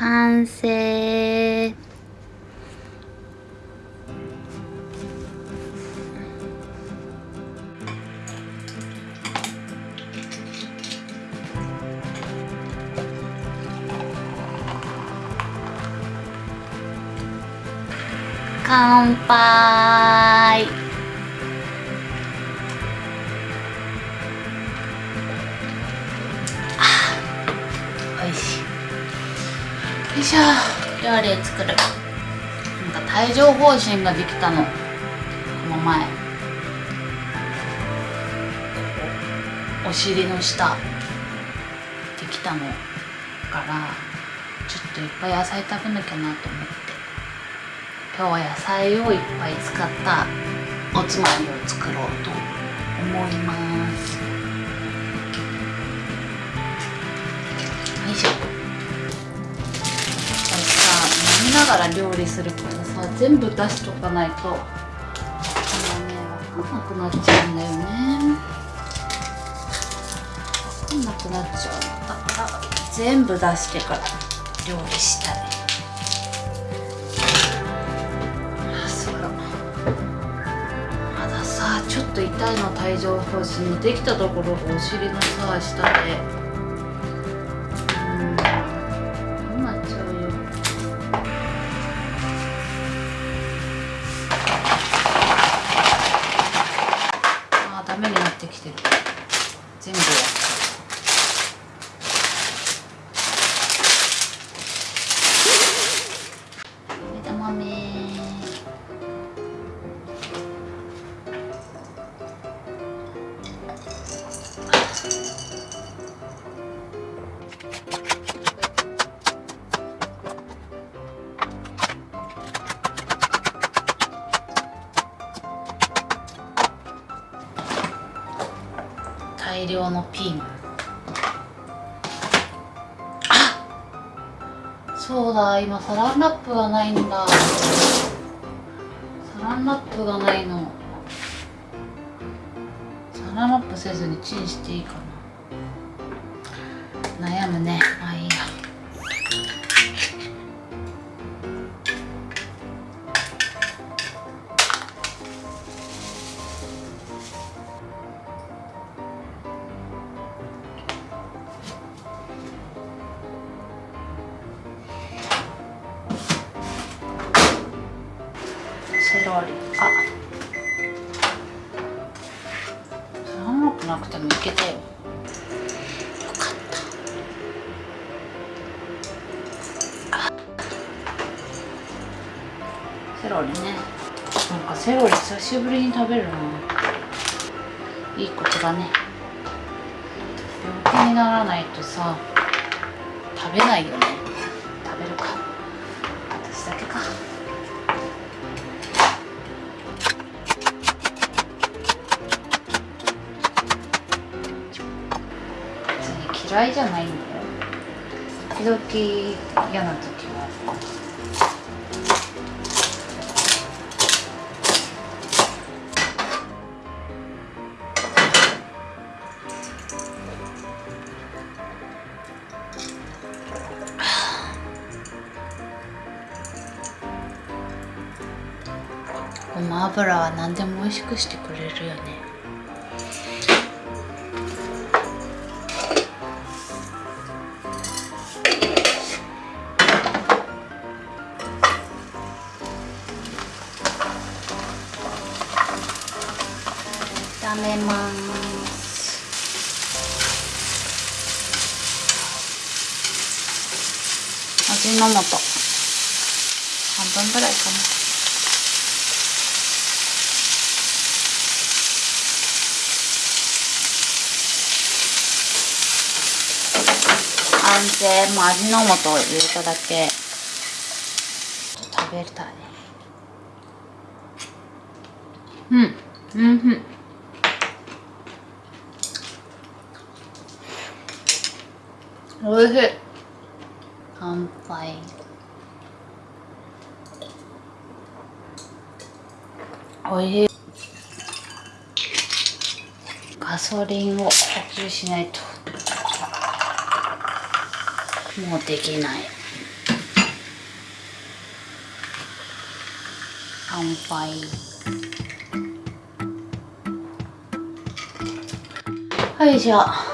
完成。乾杯。よいしょ。料理作る。なんか帯状疱疹ができたの。この前。お尻の下。できたのからちょっといっぱい野菜食べなきゃなと思って。今日は野菜をいっぱい使った。おつまみを作ろうと思います。よいしょ。さ飲みながら料理するからさ全部出しとかないともうね分かんなくなっちゃうんだよね。分かんなくなっちゃう。だから全部出してから料理したいまださちょっと痛いの帯状疱疹できたところがお尻のさ下でそうだ今サランラップがないんだ。サランラップがないの。サランラップせずにチンしていいかな。悩むね。まあいあ。サランラップなくてもいけたよ。よかった。セロリね。なんかセロリ久しぶりに食べるな。いいことだね。病気にならないとさ食べないよね。嫌いじゃないんだよ時々嫌な時はごま油は何でも美味しくしてくれるよね炒めます味の素半分ぐらいかな。完成もう味の素を入れただけ。食べたい。うん。うんうん。おいしい。乾杯。おいしい。ガソリンを補給しないと。もうできない。乾杯。はいじゃあ。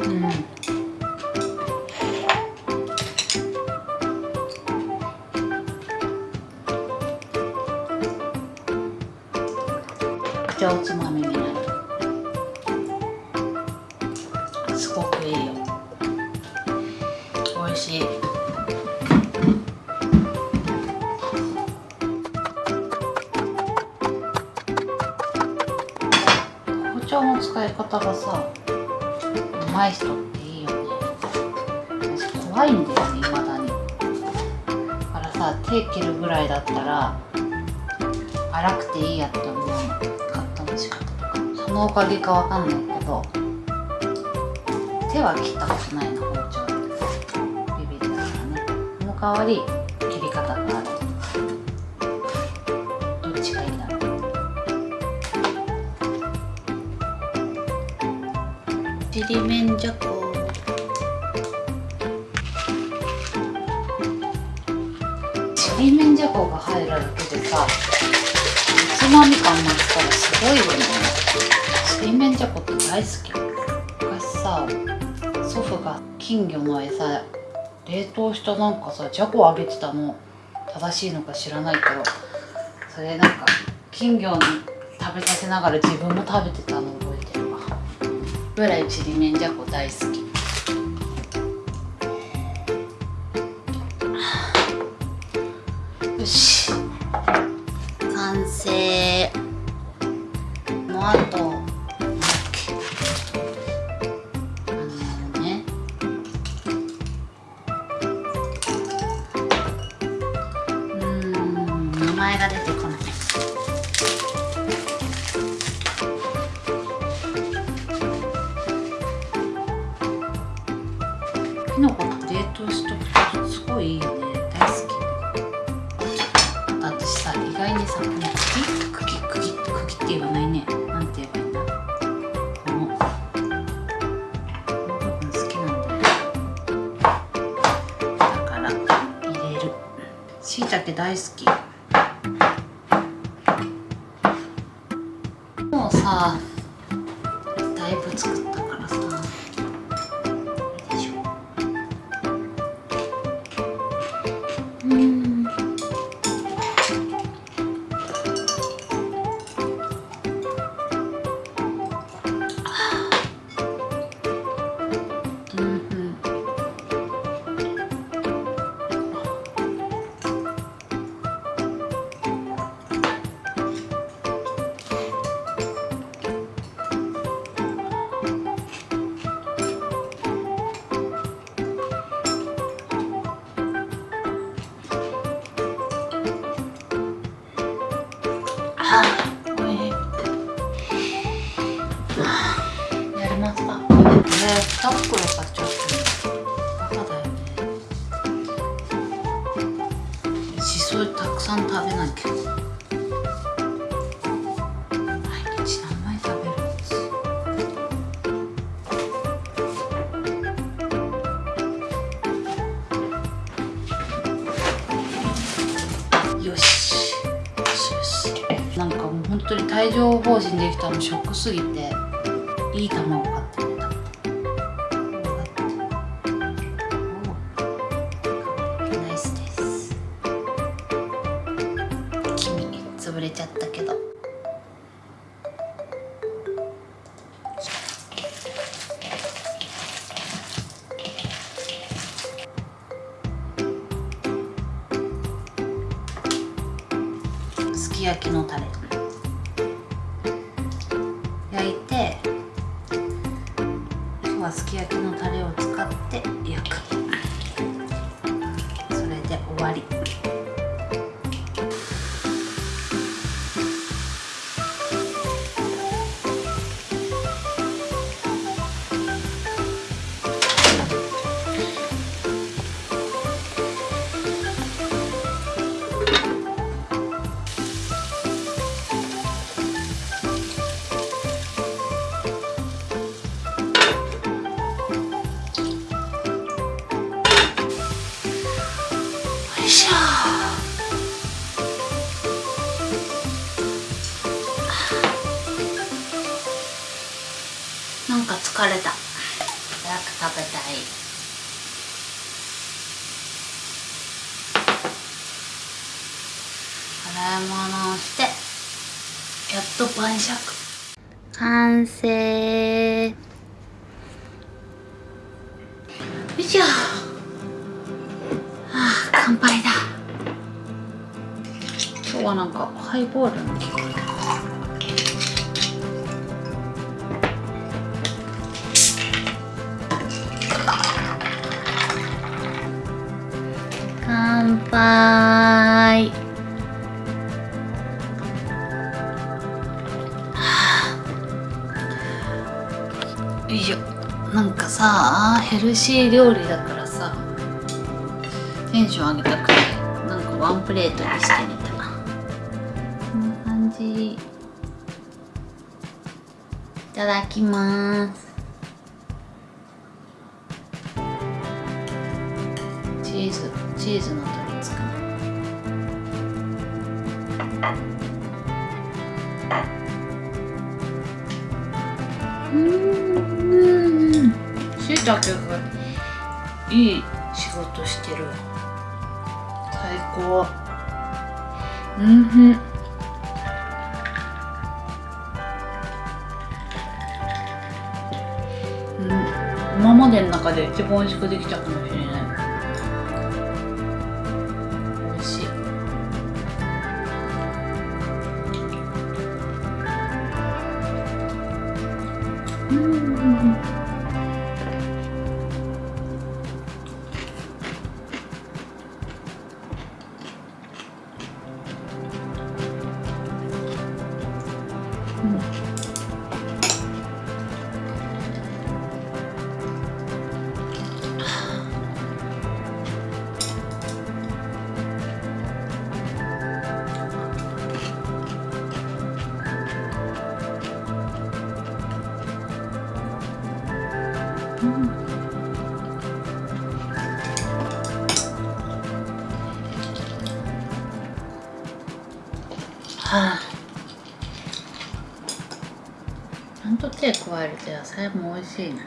じゃあおつまみになる。すごくいいよ。美味しい。包丁の使い。方がさうまい人っていいよね。私怖いんだよね未だに。だからさ手切るぐらいだったら荒くていいやって思う。のカットの仕方とかそのおかげかわかんないけど手は切ったことないな包丁。でビビりだからね。その代わり切り方がある。大好き。昔さ祖父が金魚の餌冷凍したなんかさじゃこあげてたの。正しいのか知らないけどそれなんか金魚に食べさせながら自分も食べてたの覚えてるわ。ぐらいちりめんじゃこ大好き。よし。完成。のあとさ意外にさこの茎茎茎茎って言わないね。なんて言えばいいんだこの。この。部分好きなんだよだから入れるしいたけ大好きあ当に帯状疱疹できたのショックすぎていい卵買ってみた。ナイスです。黄身潰れちゃったけど。でなんか疲れた。早く食べたい。洗い物をしてやっと晩酌。完成。よいしょ。はなんかハイボールの乾杯。よいしょ。なんかさヘルシー料理だからさテンション上げたくてなんかワンプレートにしてみただきます。チーズチーズの取り付くうん。しいたけがいい仕事してる。最高。うんふん。までの中で一番美味しくできたかもしれない。はあちゃんと手加えると野菜も美味しいね。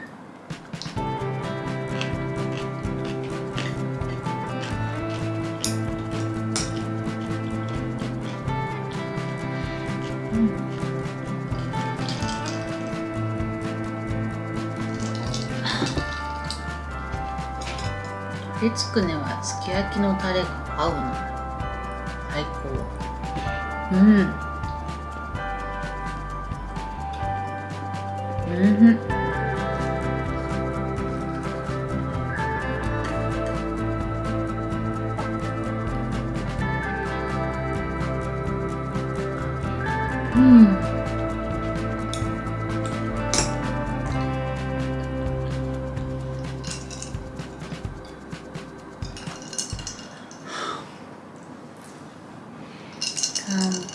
鶏つくねはすき焼きのタレが合うの。最高。うん。うん。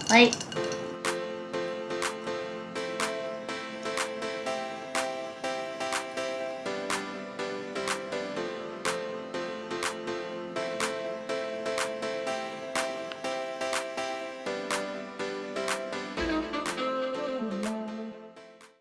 はい。